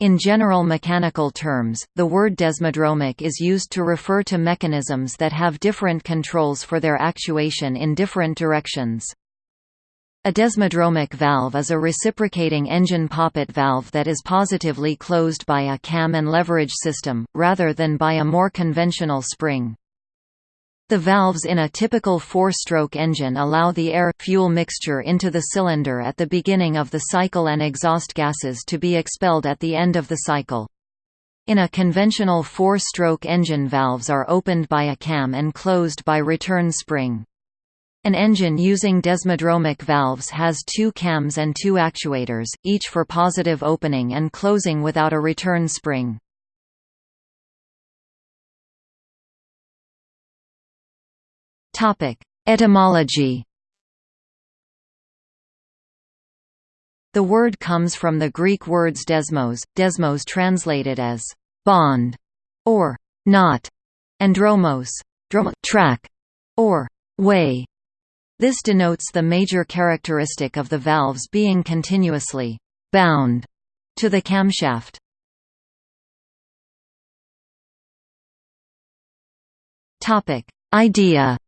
In general mechanical terms, the word desmodromic is used to refer to mechanisms that have different controls for their actuation in different directions. A desmodromic valve is a reciprocating engine poppet valve that is positively closed by a cam and leverage system, rather than by a more conventional spring. The valves in a typical four-stroke engine allow the air-fuel mixture into the cylinder at the beginning of the cycle and exhaust gases to be expelled at the end of the cycle. In a conventional four-stroke engine valves are opened by a cam and closed by return spring. An engine using desmodromic valves has two cams and two actuators, each for positive opening and closing without a return spring. Etymology The word comes from the Greek words desmos, desmos translated as bond or knot, and dromos, track, or way. This denotes the major characteristic of the valves being continuously bound to the camshaft. Topic: Idea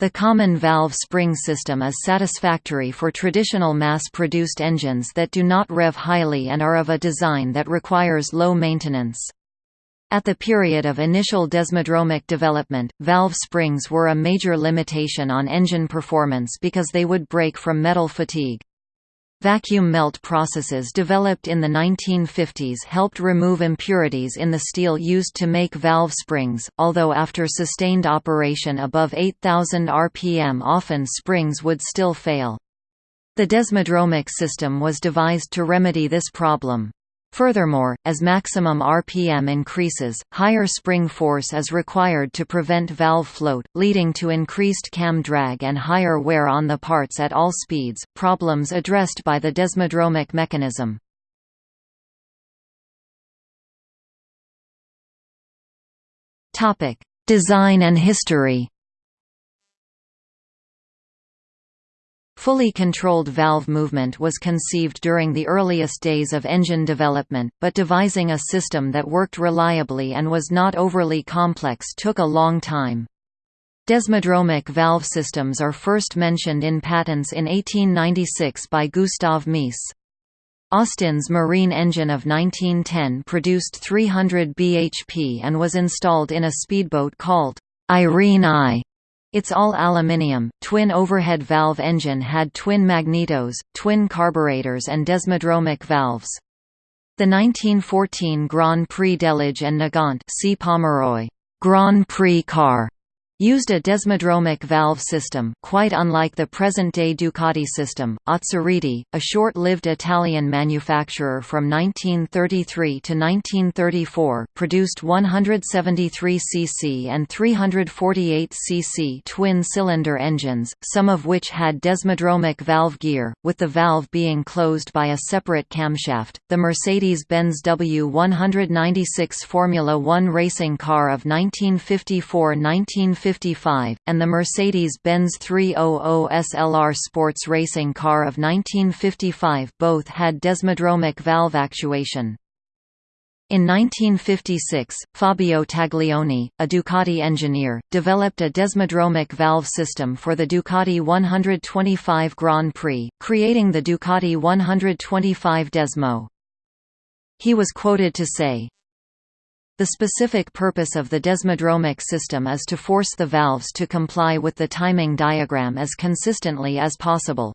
The common valve spring system is satisfactory for traditional mass-produced engines that do not rev highly and are of a design that requires low maintenance. At the period of initial desmodromic development, valve springs were a major limitation on engine performance because they would break from metal fatigue. Vacuum melt processes developed in the 1950s helped remove impurities in the steel used to make valve springs, although after sustained operation above 8000 rpm often springs would still fail. The desmodromic system was devised to remedy this problem. Furthermore, as maximum RPM increases, higher spring force is required to prevent valve float, leading to increased cam drag and higher wear on the parts at all speeds, problems addressed by the desmodromic mechanism. Design and history Fully controlled valve movement was conceived during the earliest days of engine development, but devising a system that worked reliably and was not overly complex took a long time. Desmodromic valve systems are first mentioned in patents in 1896 by Gustav Mies. Austin's marine engine of 1910 produced 300 bhp and was installed in a speedboat called Irene I. Its all-aluminium, twin overhead valve engine had twin magnetos, twin carburetors and desmodromic valves. The 1914 Grand Prix Delage and Nagant C. Pomeroy Grand Prix car used a desmodromic valve system quite unlike the present-day Ducati system. Azzariti, a short-lived Italian manufacturer from 1933 to 1934, produced 173 cc and 348 cc twin-cylinder engines, some of which had desmodromic valve gear, with the valve being closed by a separate camshaft. The Mercedes-Benz W196 Formula One racing car of 1954-1955 1955, and the Mercedes-Benz 300 SLR sports racing car of 1955 both had desmodromic valve actuation. In 1956, Fabio Taglioni, a Ducati engineer, developed a desmodromic valve system for the Ducati 125 Grand Prix, creating the Ducati 125 Desmo. He was quoted to say, the specific purpose of the desmodromic system is to force the valves to comply with the timing diagram as consistently as possible.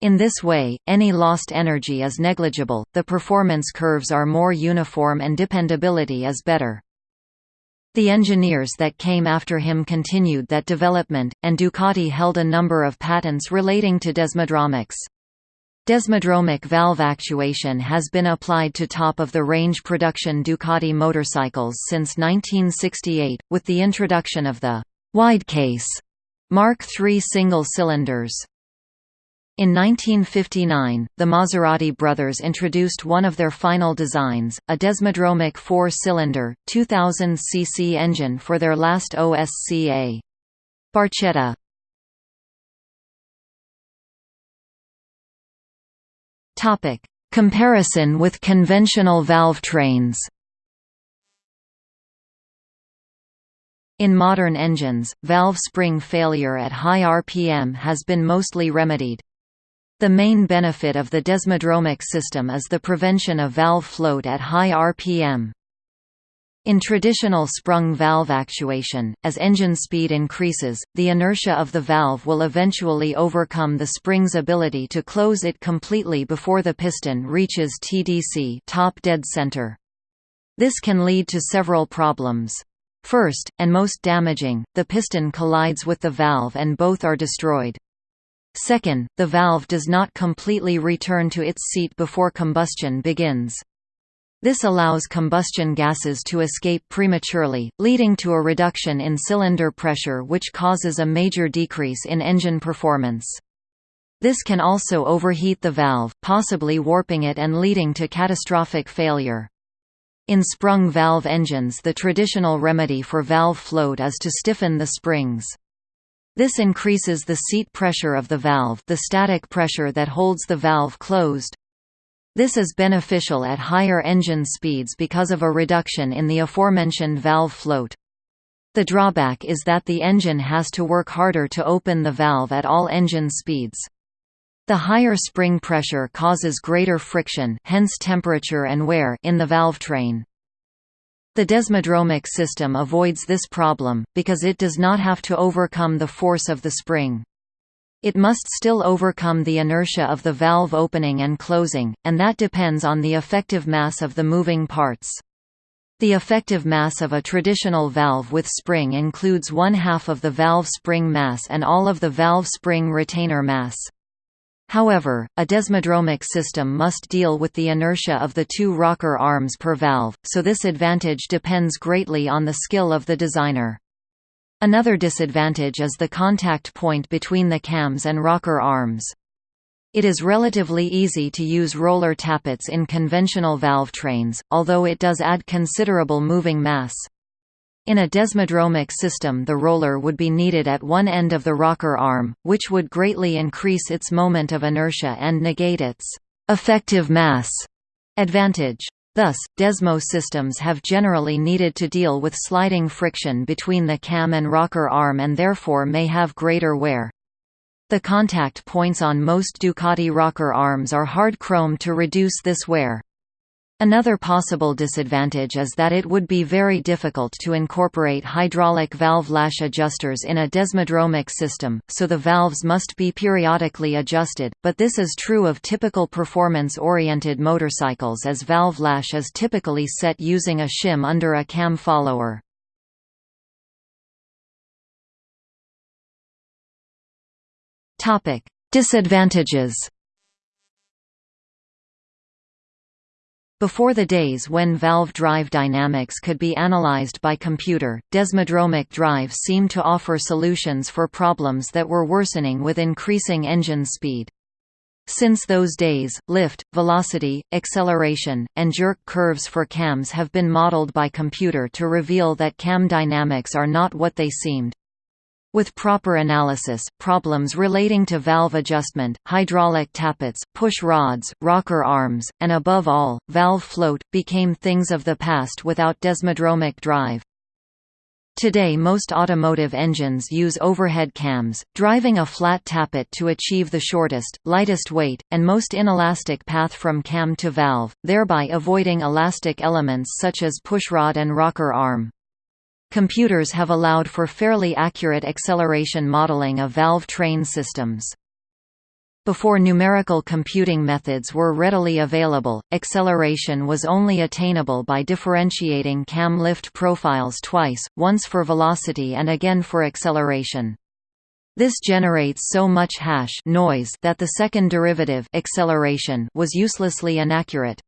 In this way, any lost energy is negligible, the performance curves are more uniform and dependability is better. The engineers that came after him continued that development, and Ducati held a number of patents relating to desmodromics. Desmodromic valve actuation has been applied to top-of-the-range production Ducati motorcycles since 1968, with the introduction of the «widecase» Mark III single cylinders. In 1959, the Maserati brothers introduced one of their final designs, a desmodromic four-cylinder, 2000 cc engine for their last OSCA. Barchetta Topic: Comparison with conventional valve trains. In modern engines, valve spring failure at high RPM has been mostly remedied. The main benefit of the desmodromic system is the prevention of valve float at high RPM. In traditional sprung valve actuation, as engine speed increases, the inertia of the valve will eventually overcome the spring's ability to close it completely before the piston reaches TDC top dead center. This can lead to several problems. First, and most damaging, the piston collides with the valve and both are destroyed. Second, the valve does not completely return to its seat before combustion begins. This allows combustion gases to escape prematurely, leading to a reduction in cylinder pressure which causes a major decrease in engine performance. This can also overheat the valve, possibly warping it and leading to catastrophic failure. In sprung valve engines the traditional remedy for valve float is to stiffen the springs. This increases the seat pressure of the valve the static pressure that holds the valve closed. This is beneficial at higher engine speeds because of a reduction in the aforementioned valve float. The drawback is that the engine has to work harder to open the valve at all engine speeds. The higher spring pressure causes greater friction hence temperature and wear in the valve train. The desmodromic system avoids this problem, because it does not have to overcome the force of the spring. It must still overcome the inertia of the valve opening and closing, and that depends on the effective mass of the moving parts. The effective mass of a traditional valve with spring includes one half of the valve spring mass and all of the valve spring retainer mass. However, a desmodromic system must deal with the inertia of the two rocker arms per valve, so this advantage depends greatly on the skill of the designer. Another disadvantage is the contact point between the cams and rocker arms. It is relatively easy to use roller tappets in conventional valve trains, although it does add considerable moving mass. In a desmodromic system the roller would be needed at one end of the rocker arm, which would greatly increase its moment of inertia and negate its effective mass advantage. Thus, Desmo systems have generally needed to deal with sliding friction between the cam and rocker arm and therefore may have greater wear. The contact points on most Ducati rocker arms are hard chrome to reduce this wear. Another possible disadvantage is that it would be very difficult to incorporate hydraulic valve lash adjusters in a desmodromic system, so the valves must be periodically adjusted, but this is true of typical performance-oriented motorcycles as valve lash is typically set using a shim under a cam follower. Disadvantages Before the days when valve drive dynamics could be analyzed by computer, desmodromic drive seemed to offer solutions for problems that were worsening with increasing engine speed. Since those days, lift, velocity, acceleration, and jerk curves for cams have been modeled by computer to reveal that cam dynamics are not what they seemed. With proper analysis, problems relating to valve adjustment, hydraulic tappets, push rods, rocker arms, and above all, valve float, became things of the past without desmodromic drive. Today most automotive engines use overhead cams, driving a flat tappet to achieve the shortest, lightest weight, and most inelastic path from cam to valve, thereby avoiding elastic elements such as pushrod and rocker arm. Computers have allowed for fairly accurate acceleration modeling of valve train systems. Before numerical computing methods were readily available, acceleration was only attainable by differentiating cam lift profiles twice, once for velocity and again for acceleration. This generates so much hash noise that the second derivative acceleration was uselessly inaccurate.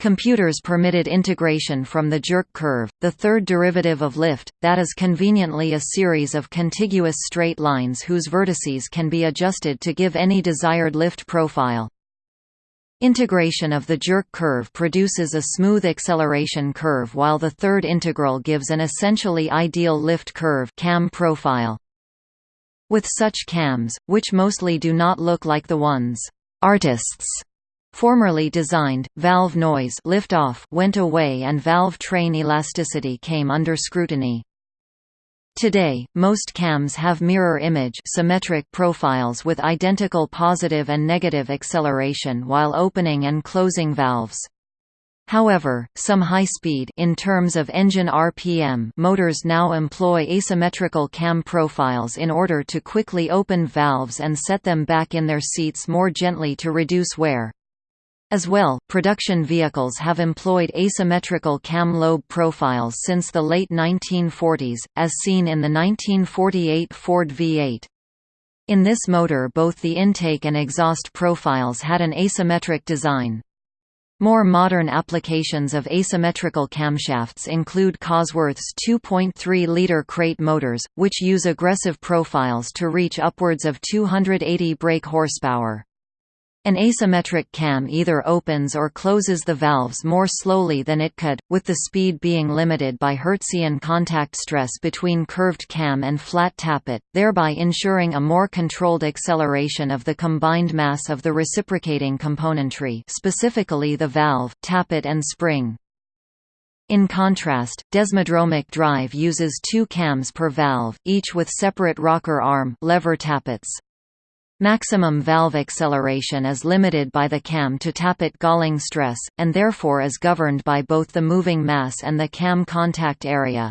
Computers permitted integration from the jerk curve, the third derivative of lift, that is conveniently a series of contiguous straight lines whose vertices can be adjusted to give any desired lift profile. Integration of the jerk curve produces a smooth acceleration curve while the third integral gives an essentially ideal lift curve cam profile. With such cams, which mostly do not look like the ones artists Formerly designed, valve noise liftoff went away and valve train elasticity came under scrutiny. Today, most cams have mirror-image symmetric profiles with identical positive and negative acceleration while opening and closing valves. However, some high-speed in terms of engine RPM motors now employ asymmetrical cam profiles in order to quickly open valves and set them back in their seats more gently to reduce wear. As well, production vehicles have employed asymmetrical cam lobe profiles since the late 1940s, as seen in the 1948 Ford V8. In this motor both the intake and exhaust profiles had an asymmetric design. More modern applications of asymmetrical camshafts include Cosworth's 2.3-liter crate motors, which use aggressive profiles to reach upwards of 280 brake horsepower. An asymmetric cam either opens or closes the valves more slowly than it could, with the speed being limited by Hertzian contact stress between curved cam and flat tappet, thereby ensuring a more controlled acceleration of the combined mass of the reciprocating componentry specifically the valve, tappet and spring. In contrast, desmodromic drive uses two cams per valve, each with separate rocker arm lever tappets. Maximum valve acceleration is limited by the cam to tappet galling stress, and therefore is governed by both the moving mass and the cam contact area.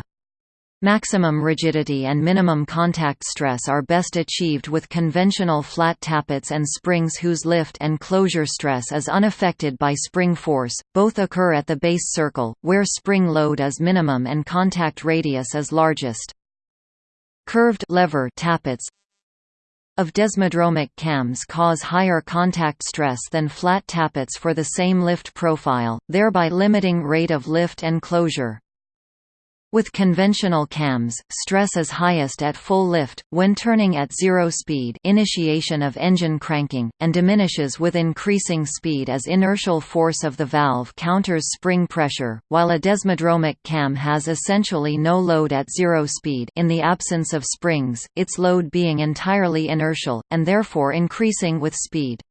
Maximum rigidity and minimum contact stress are best achieved with conventional flat tappets and springs whose lift and closure stress is unaffected by spring force. Both occur at the base circle, where spring load is minimum and contact radius is largest. Curved lever tappets of desmodromic cams cause higher contact stress than flat tappets for the same lift profile, thereby limiting rate of lift and closure. With conventional cams, stress is highest at full lift, when turning at zero speed initiation of engine cranking, and diminishes with increasing speed as inertial force of the valve counters spring pressure, while a desmodromic cam has essentially no load at zero speed in the absence of springs, its load being entirely inertial, and therefore increasing with speed.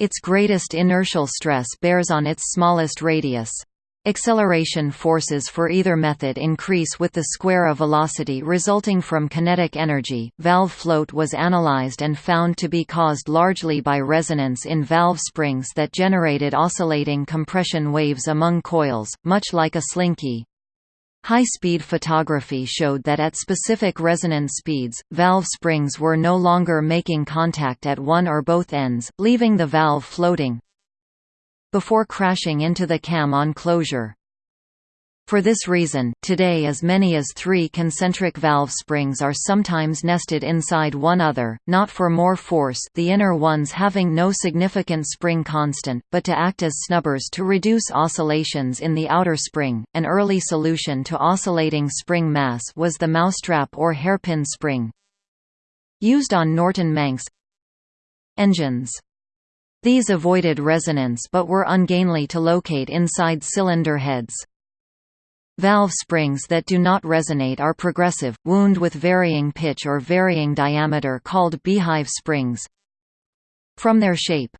Its greatest inertial stress bears on its smallest radius. Acceleration forces for either method increase with the square of velocity resulting from kinetic energy. Valve float was analyzed and found to be caused largely by resonance in valve springs that generated oscillating compression waves among coils, much like a slinky. High-speed photography showed that at specific resonance speeds, valve springs were no longer making contact at one or both ends, leaving the valve floating before crashing into the cam on closure. For this reason, today as many as three concentric valve springs are sometimes nested inside one other, not for more force the inner ones having no significant spring constant, but to act as snubbers to reduce oscillations in the outer spring. An early solution to oscillating spring mass was the mousetrap or hairpin spring. Used on Norton Manx engines. These avoided resonance but were ungainly to locate inside cylinder heads. Valve springs that do not resonate are progressive, wound with varying pitch or varying diameter called beehive springs. From their shape,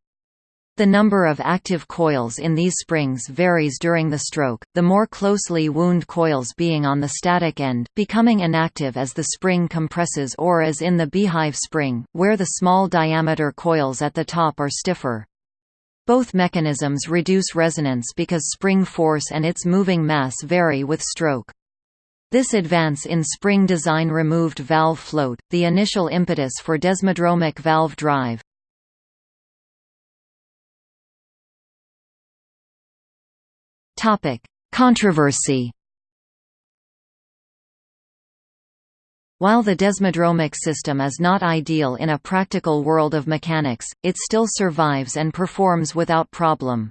the number of active coils in these springs varies during the stroke, the more closely wound coils being on the static end, becoming inactive as the spring compresses or as in the beehive spring, where the small diameter coils at the top are stiffer. Both mechanisms reduce resonance because spring force and its moving mass vary with stroke. This advance in spring design removed valve float, the initial impetus for desmodromic valve drive. Topic: Controversy. While the desmodromic system is not ideal in a practical world of mechanics, it still survives and performs without problem.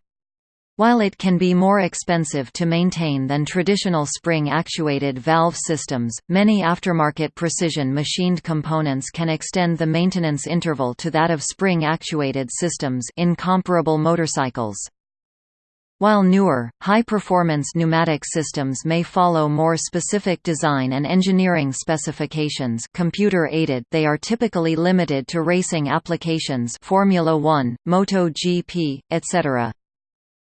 While it can be more expensive to maintain than traditional spring-actuated valve systems, many aftermarket precision machined components can extend the maintenance interval to that of spring-actuated systems in comparable motorcycles. While newer, high-performance pneumatic systems may follow more specific design and engineering specifications computer-aided they are typically limited to racing applications Formula 1, MotoGP, etc.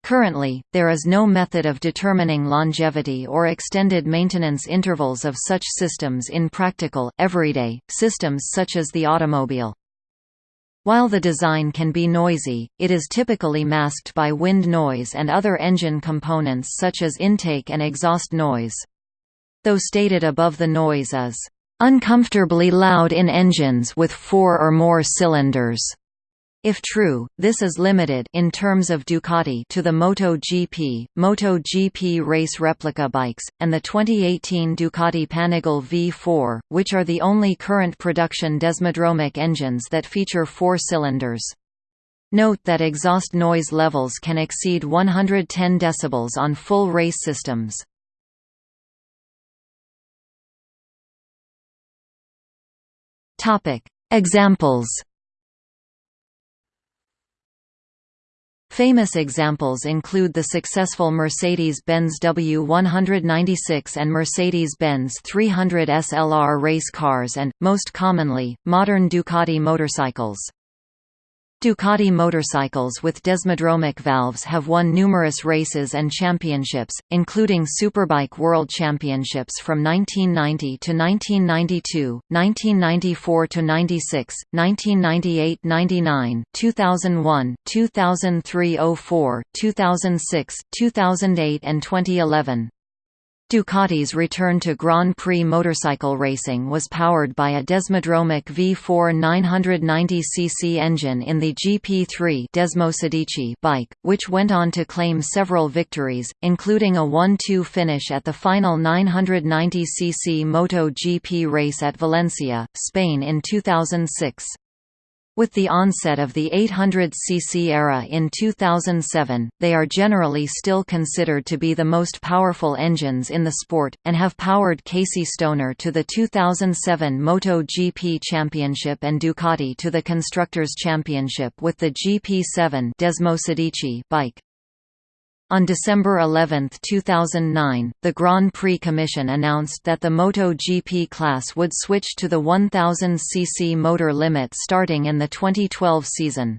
Currently, there is no method of determining longevity or extended maintenance intervals of such systems in practical, everyday, systems such as the automobile. While the design can be noisy, it is typically masked by wind noise and other engine components such as intake and exhaust noise. Though stated above the noise is uncomfortably loud in engines with four or more cylinders. If true, this is limited in terms of Ducati to the MotoGP, MotoGP race replica bikes, and the 2018 Ducati Panigale V4, which are the only current production desmodromic engines that feature four cylinders. Note that exhaust noise levels can exceed 110 dB on full race systems. Examples Famous examples include the successful Mercedes-Benz W196 and Mercedes-Benz 300 SLR race cars and, most commonly, modern Ducati motorcycles. Ducati motorcycles with desmodromic valves have won numerous races and championships, including Superbike World Championships from 1990 to 1992, 1994 to 96, 1998 99, 2001, 2003 04, 2006, 2008 and 2011. Ducati's return to Grand Prix motorcycle racing was powered by a Desmodromic V4 990cc engine in the GP3 Desmo bike, which went on to claim several victories, including a 1-2 finish at the final 990cc Moto GP race at Valencia, Spain in 2006. With the onset of the 800cc era in 2007, they are generally still considered to be the most powerful engines in the sport, and have powered Casey Stoner to the 2007 MotoGP Championship and Ducati to the Constructors' Championship with the GP7 Desmo bike. On December 11, 2009, the Grand Prix Commission announced that the MotoGP class would switch to the 1000cc motor limit starting in the 2012 season.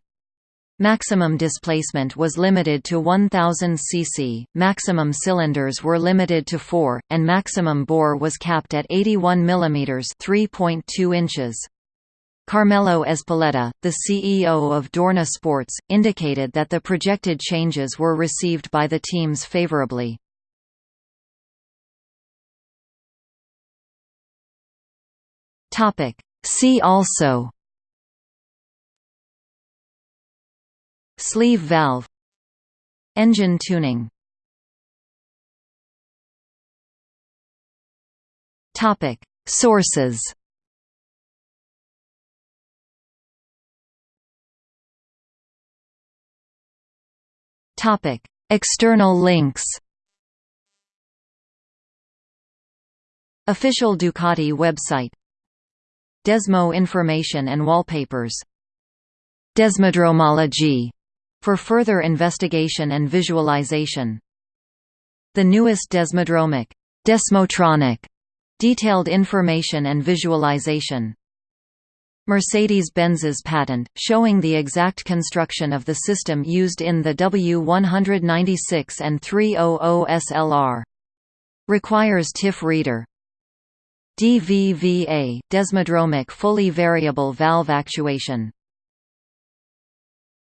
Maximum displacement was limited to 1000 cc, maximum cylinders were limited to 4, and maximum bore was capped at 81 mm 3.2 inches. Carmelo Ezpeleta, the CEO of Dorna Sports, indicated that the projected changes were received by the teams favorably. See also Sleeve valve Engine tuning Sources Topic: External links. Official Ducati website. Desmo information and wallpapers. Desmodromology for further investigation and visualization. The newest Desmodromic Desmotronic detailed information and visualization. Mercedes-Benz's patent, showing the exact construction of the system used in the W196 and 300 SLR. Requires TIFF reader. DVVA – Desmodromic fully variable valve actuation